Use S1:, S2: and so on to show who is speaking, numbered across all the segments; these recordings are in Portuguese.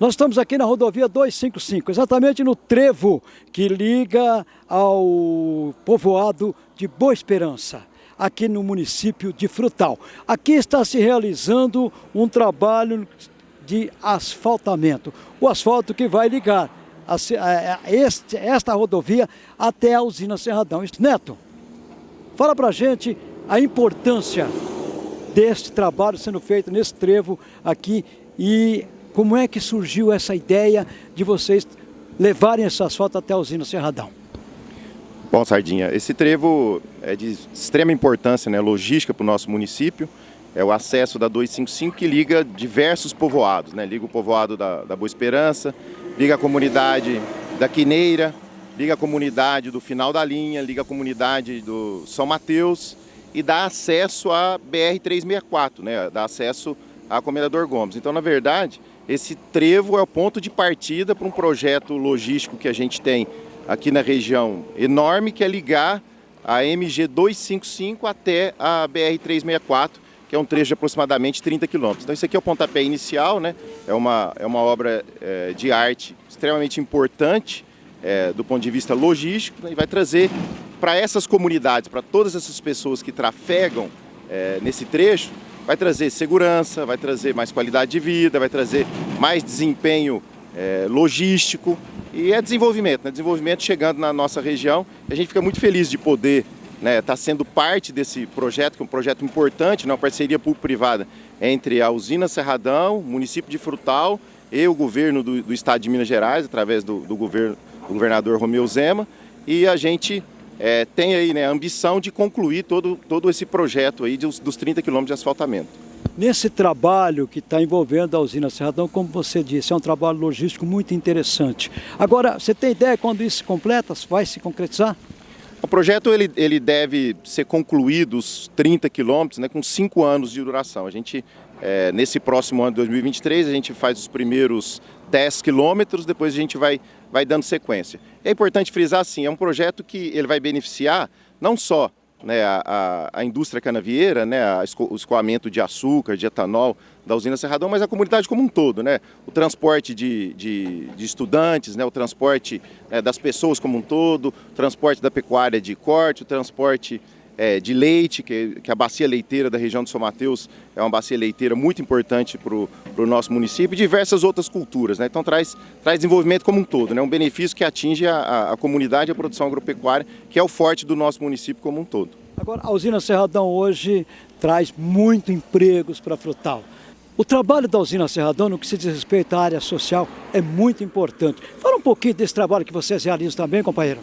S1: Nós estamos aqui na rodovia 255, exatamente no trevo que liga ao povoado de Boa Esperança, aqui no município de Frutal. Aqui está se realizando um trabalho de asfaltamento, o asfalto que vai ligar a, a, a este, esta rodovia até a usina Serradão. Neto, fala pra gente a importância deste trabalho sendo feito nesse trevo aqui e como é que surgiu essa ideia de vocês levarem esse asfalto até a usina Serradão?
S2: Bom, Sardinha, esse trevo é de extrema importância, né, logística para o nosso município. É o acesso da 255 que liga diversos povoados, né? Liga o povoado da, da Boa Esperança, liga a comunidade da Quineira, liga a comunidade do final da linha, liga a comunidade do São Mateus e dá acesso à BR-364, né? Dá acesso a Comendador Gomes. Então, na verdade, esse trevo é o ponto de partida para um projeto logístico que a gente tem aqui na região enorme, que é ligar a MG 255 até a BR 364, que é um trecho de aproximadamente 30 quilômetros. Então, isso aqui é o pontapé inicial, né? é, uma, é uma obra é, de arte extremamente importante é, do ponto de vista logístico né? e vai trazer para essas comunidades, para todas essas pessoas que trafegam é, nesse trecho, vai trazer segurança, vai trazer mais qualidade de vida, vai trazer mais desempenho é, logístico e é desenvolvimento, né? desenvolvimento chegando na nossa região. A gente fica muito feliz de poder estar né, tá sendo parte desse projeto, que é um projeto importante, né, uma parceria público-privada entre a usina Serradão, município de Frutal e o governo do, do estado de Minas Gerais, através do, do, governo, do governador Romeu Zema, e a gente é, tem aí né, a ambição de concluir todo, todo esse projeto aí dos, dos 30 quilômetros de asfaltamento.
S1: Nesse trabalho que está envolvendo a usina Serradão, como você disse, é um trabalho logístico muito interessante. Agora, você tem ideia quando isso se completa, vai se concretizar?
S2: O projeto ele, ele deve ser concluído os 30 quilômetros né, com 5 anos de duração. A gente, é, nesse próximo ano de 2023, a gente faz os primeiros 10 quilômetros, depois a gente vai, vai dando sequência. É importante frisar assim, é um projeto que ele vai beneficiar não só né, a, a, indústria canavieira, né, o escoamento de açúcar, de etanol da usina Serradão, mas a comunidade como um todo, né, o transporte de, de, de estudantes, né, o transporte né, das pessoas como um todo, o transporte da pecuária de corte, o transporte é, de leite, que, que, a bacia leiteira da região de São Mateus é uma bacia leiteira muito importante para o nosso município, e diversas outras culturas. Né? Então traz, traz desenvolvimento como um todo, né? um benefício que atinge a, a, a comunidade e a produção agropecuária, que é o forte do nosso município como um todo.
S1: Agora, a usina Serradão hoje traz muito empregos para Frutal. O trabalho da usina Serradão, no que se diz respeito à área social, é muito importante. Fala um pouquinho desse trabalho que vocês realizam também, companheiro.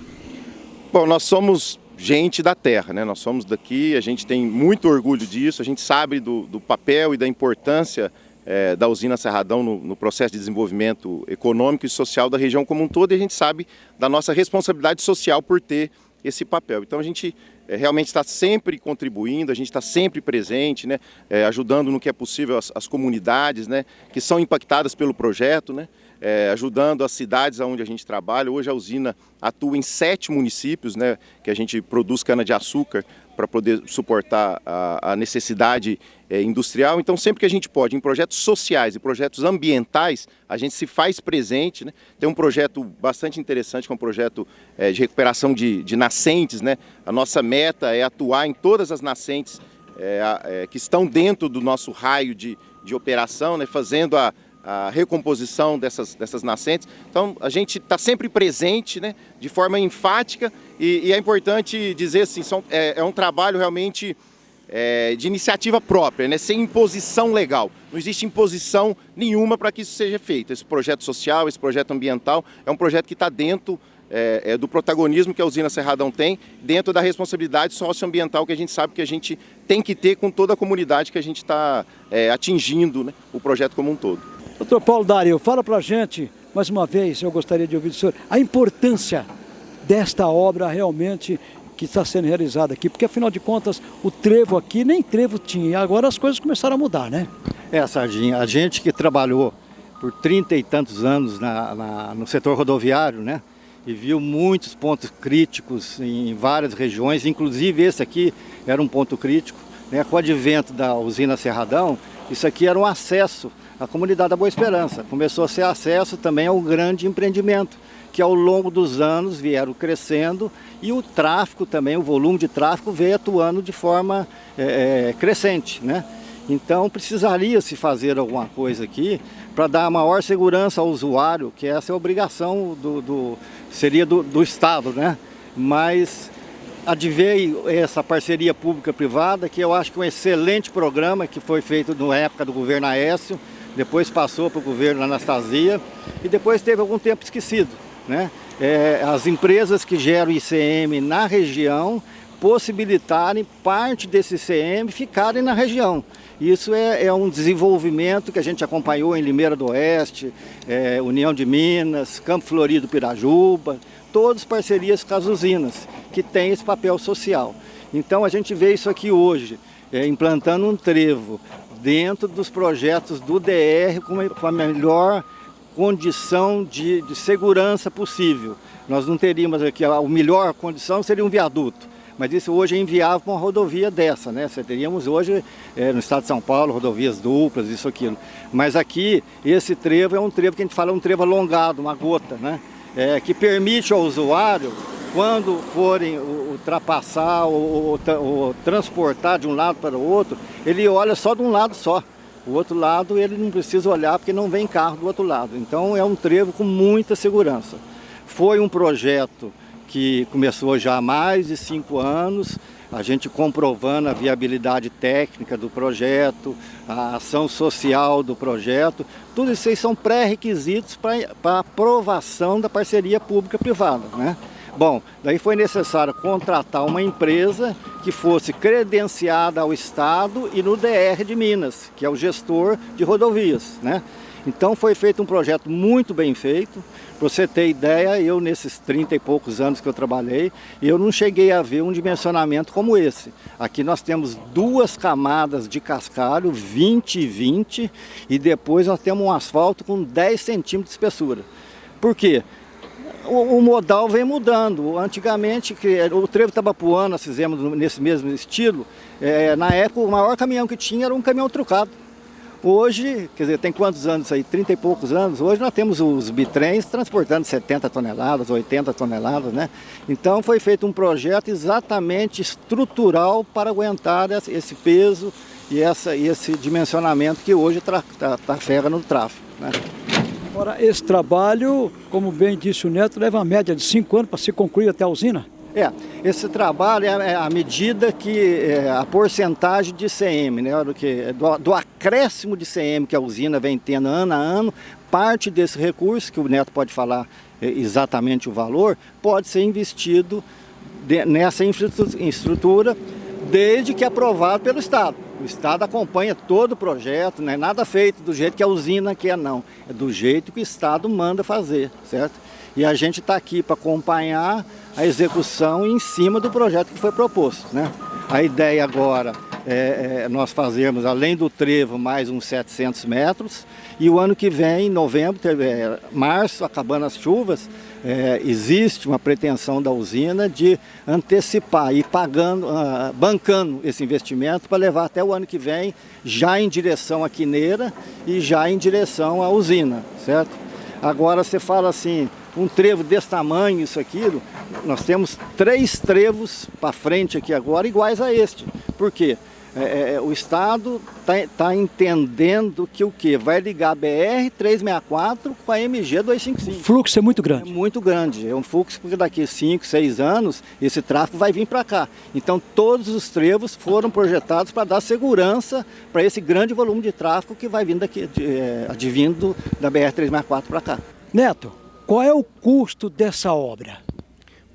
S2: Bom, nós somos gente da terra, né? Nós somos daqui, a gente tem muito orgulho disso, a gente sabe do, do papel e da importância é, da usina Serradão no, no, processo de desenvolvimento econômico e social da região como um todo e a gente sabe da nossa responsabilidade social por ter esse papel. Então a gente é, realmente está sempre contribuindo, a gente está sempre presente, né, é, ajudando no que é possível as, as comunidades né, que são impactadas pelo projeto. Né, é, ajudando as cidades onde a gente trabalha. Hoje a usina atua em sete municípios, né, que a gente produz cana-de-açúcar para poder suportar a, a necessidade é, industrial. Então, sempre que a gente pode, em projetos sociais e projetos ambientais, a gente se faz presente. Né? Tem um projeto bastante interessante, que é um projeto é, de recuperação de, de, nascentes. Né? A nossa meta é atuar em todas as nascentes é, é, que estão dentro do nosso raio de, de operação, né? fazendo a, a recomposição dessas, dessas nascentes. Então a gente está sempre presente né, de forma enfática e, e é importante dizer assim, são, é, é um trabalho realmente é, de iniciativa própria, né, sem imposição legal. Não existe imposição nenhuma para que isso seja feito. Esse projeto social, esse projeto ambiental é um projeto que está dentro é, é, do protagonismo que a usina Serradão tem, dentro da responsabilidade socioambiental que a gente sabe que a gente tem que ter com toda a comunidade que a gente está é, atingindo né, o projeto como um todo.
S1: Doutor Paulo Dario, fala para a gente, mais uma vez, eu gostaria de ouvir do senhor, a importância desta obra realmente que está sendo realizada aqui, porque afinal de contas o trevo aqui nem trevo tinha, agora as coisas começaram a mudar, né?
S3: É, Sardinha, a gente que trabalhou por trinta e tantos anos na, na, no setor rodoviário, né? E viu muitos pontos críticos em várias regiões, inclusive esse aqui era um ponto crítico, né? Com o advento da usina Serradão, isso aqui era um acesso a comunidade da Boa Esperança. Começou a ser acesso também ao grande empreendimento, que ao longo dos anos vieram crescendo e o tráfego também, o volume de tráfego veio atuando de forma é, crescente. Né? Então precisaria se fazer alguma coisa aqui para dar maior segurança ao usuário, que essa é a obrigação do, do seria do, do Estado, né? Mas adveio essa parceria pública-privada, que eu acho que é um excelente programa que foi feito na época do governo Aécio, depois passou para o governo Anastasia e depois teve algum tempo esquecido. Né? É, as empresas que geram ICM na região possibilitarem parte desse ICM ficarem na região. Isso é, é, um desenvolvimento que a gente acompanhou em Limeira do Oeste, é, União de Minas, Campo Florido Pirajuba, todas parcerias com as usinas, que têm esse papel social. Então a gente vê isso aqui hoje, é, implantando um trevo dentro dos projetos do DR com, a melhor condição de, de, segurança possível. Nós não teríamos aqui, a melhor condição seria um viaduto, mas isso hoje é inviável para uma rodovia dessa, né? Você teríamos hoje é, no estado de São Paulo rodovias duplas, isso, aquilo. Mas aqui, esse trevo é um trevo que a gente fala um trevo alongado, uma gota, né? É, que permite ao usuário, quando forem ultrapassar ou, ou, ou transportar de um lado para o outro, ele olha só de um lado só. O outro lado ele não precisa olhar porque não vem carro do outro lado. Então é um trevo com muita segurança. Foi um projeto que começou já há mais de cinco anos, a gente comprovando a viabilidade técnica do projeto, a ação social do projeto, tudo isso aí são pré-requisitos para aprovação da parceria pública-privada. Né? Bom, daí foi necessário contratar uma empresa que fosse credenciada ao Estado e no DR de Minas, que é o gestor de rodovias. Né? Então foi feito um projeto muito bem feito. Para você ter ideia, eu nesses 30 e poucos anos que eu trabalhei, eu não cheguei a ver um dimensionamento como esse. Aqui nós temos duas camadas de cascalho, 20 e 20, e depois nós temos um asfalto com 10 centímetros de espessura. Por quê? O, modal vem mudando. Antigamente, que o trevo Tabapuana nós fizemos nesse mesmo estilo, é, na época o maior caminhão que tinha era um caminhão trucado. Hoje, quer dizer, tem quantos anos aí? 30 e poucos anos. Hoje nós temos os bitrens transportando 70 toneladas, 80 toneladas, né? Então foi feito um projeto exatamente estrutural para aguentar esse peso e essa, esse dimensionamento que hoje trafega tá, no tráfego. Né?
S1: Agora, esse trabalho, como bem disse o Neto, leva a média de 5 anos para se concluir até a usina?
S3: É, esse trabalho é, é a medida que é, a porcentagem de CM, né, do, que, do, do, acréscimo de CM que a usina vem tendo ano a ano, parte desse recurso, que o Neto pode falar é, exatamente o valor, pode ser investido de, nessa infraestrutura desde que aprovado pelo Estado. O Estado acompanha todo o projeto, não é nada feito do jeito que a usina quer, não. É do jeito que o Estado manda fazer, certo? E a gente está aqui para acompanhar a execução em cima do projeto que foi proposto. Né? A ideia agora é, é nós fazermos, além do trevo, mais uns 700 metros. E o ano que vem, em novembro, é, março, acabando as chuvas, é, existe uma pretensão da usina de antecipar e pagando, uh, bancando esse investimento para levar até o ano que vem já em direção à quineira e já em direção à usina, certo? Agora você fala assim, um trevo desse tamanho, isso, aquilo, nós temos três trevos para frente aqui agora iguais a este. Por quê? É, é, é o Estado está tá entendendo que o que? Vai ligar a BR-364 com a MG-255.
S1: O fluxo é muito grande.
S3: É muito grande. É um fluxo porque daqui 5, 6 anos esse tráfego vai vir para cá. Então todos os trevos foram projetados para dar segurança para esse grande volume de tráfego que vai vindo daqui, de, é, advindo da BR-364 para cá.
S1: Neto, qual é o custo dessa obra?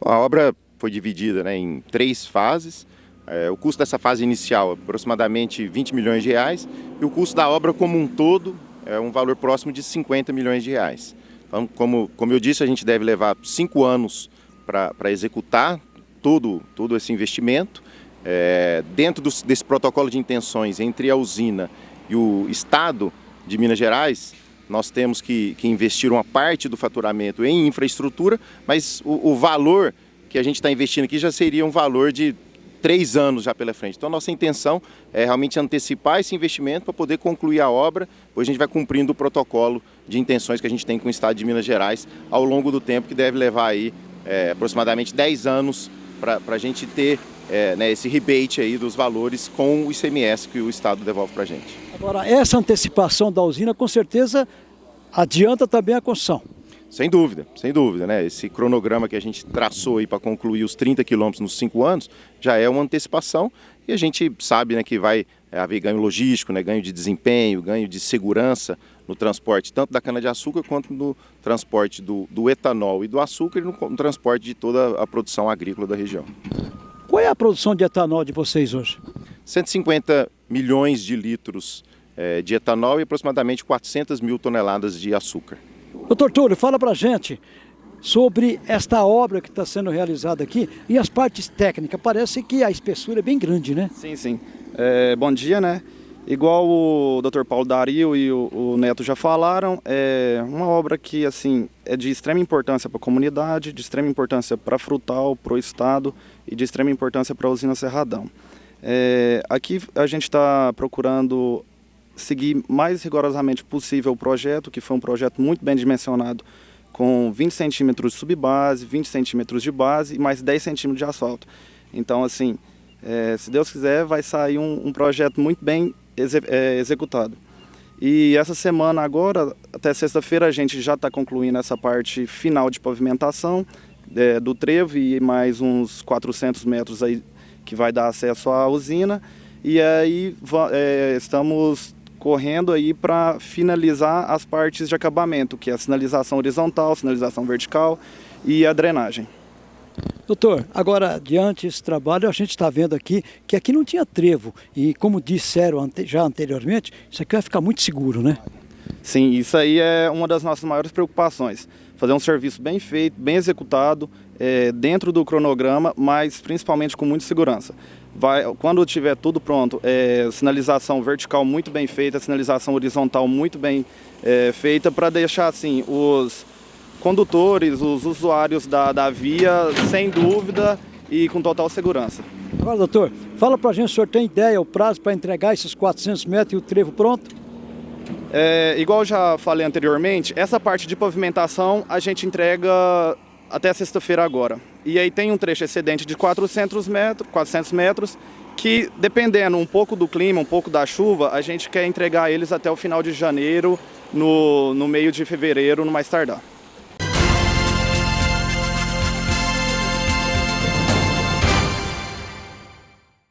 S2: A obra foi dividida né, em três fases. É, o custo dessa fase inicial é aproximadamente 20 milhões de reais e o custo da obra como um todo é um valor próximo de 50 milhões de reais. Então, como, como eu disse, a gente deve levar cinco anos para executar todo, todo esse investimento. É, dentro desse protocolo de intenções entre a usina e o Estado de Minas Gerais, nós temos que, que investir uma parte do faturamento em infraestrutura, mas o, o valor que a gente está investindo aqui já seria um valor de três anos já pela frente. Então, a nossa intenção é realmente antecipar esse investimento para poder concluir a obra, pois a gente vai cumprindo o protocolo de intenções que a gente tem com o Estado de Minas Gerais ao longo do tempo, que deve levar aí é, aproximadamente 10 anos para a gente ter é, né, esse rebate aí dos valores com o ICMS que o Estado devolve para a gente.
S1: Agora, essa antecipação da usina, com certeza, adianta também a construção.
S2: Sem dúvida, sem dúvida, né? Esse cronograma que a gente traçou aí para concluir os 30 quilômetros nos cinco anos já é uma antecipação e a gente sabe né, que vai haver ganho logístico, né, ganho de desempenho, ganho de segurança no transporte tanto da cana-de-açúcar quanto no transporte do, do, etanol e do açúcar e no, no transporte de toda a produção agrícola da região.
S1: Qual é a produção de etanol de vocês hoje?
S2: 150 milhões de litros é, de etanol e aproximadamente 400 mil toneladas de açúcar.
S1: Doutor Túlio, fala pra gente sobre esta obra que está sendo realizada aqui e as partes técnicas. Parece que a espessura é bem grande, né?
S4: Sim, sim. É, bom dia, né? Igual o Dr. Paulo Dario e o, o, Neto já falaram, é uma obra que assim é de extrema importância para a comunidade, de extrema importância para a Frutal, para o Estado e de extrema importância para a usina Cerradão. É, aqui a gente está procurando seguir mais rigorosamente possível o projeto, que foi um projeto muito bem dimensionado, com 20 centímetros de subbase, 20 centímetros de base e mais 10 centímetros de asfalto. Então, assim, é, se Deus quiser, vai sair um, um projeto muito bem exe é, executado. E essa semana agora, até sexta-feira, a gente já está concluindo essa parte final de pavimentação é, do trevo e mais uns 400 metros aí que vai dar acesso à usina. E aí é, estamos correndo aí para finalizar as partes de acabamento, que é a sinalização horizontal, sinalização vertical e a drenagem.
S1: Doutor, agora, diante desse trabalho, a gente está vendo aqui que aqui não tinha trevo. E como disseram já anteriormente, isso aqui vai ficar muito seguro, né?
S4: Sim, isso aí é uma das nossas maiores preocupações. Fazer um serviço bem feito, bem executado, é, dentro do cronograma, mas principalmente com muita segurança vai, quando tiver tudo pronto, é, sinalização vertical muito bem feita, sinalização horizontal muito bem é, feita para deixar assim os condutores, os usuários da, da via sem dúvida e com total segurança.
S1: Agora, doutor, fala para a gente, o senhor tem ideia, o prazo para entregar esses 400 metros e o trevo pronto?
S4: É, igual já falei anteriormente, essa parte de pavimentação a gente entrega até sexta-feira agora. E aí tem um trecho excedente de 400 metros, 400 metros, que dependendo um pouco do clima, um pouco da chuva, a gente quer entregar eles até o final de janeiro, no, no meio de fevereiro, no mais tardar.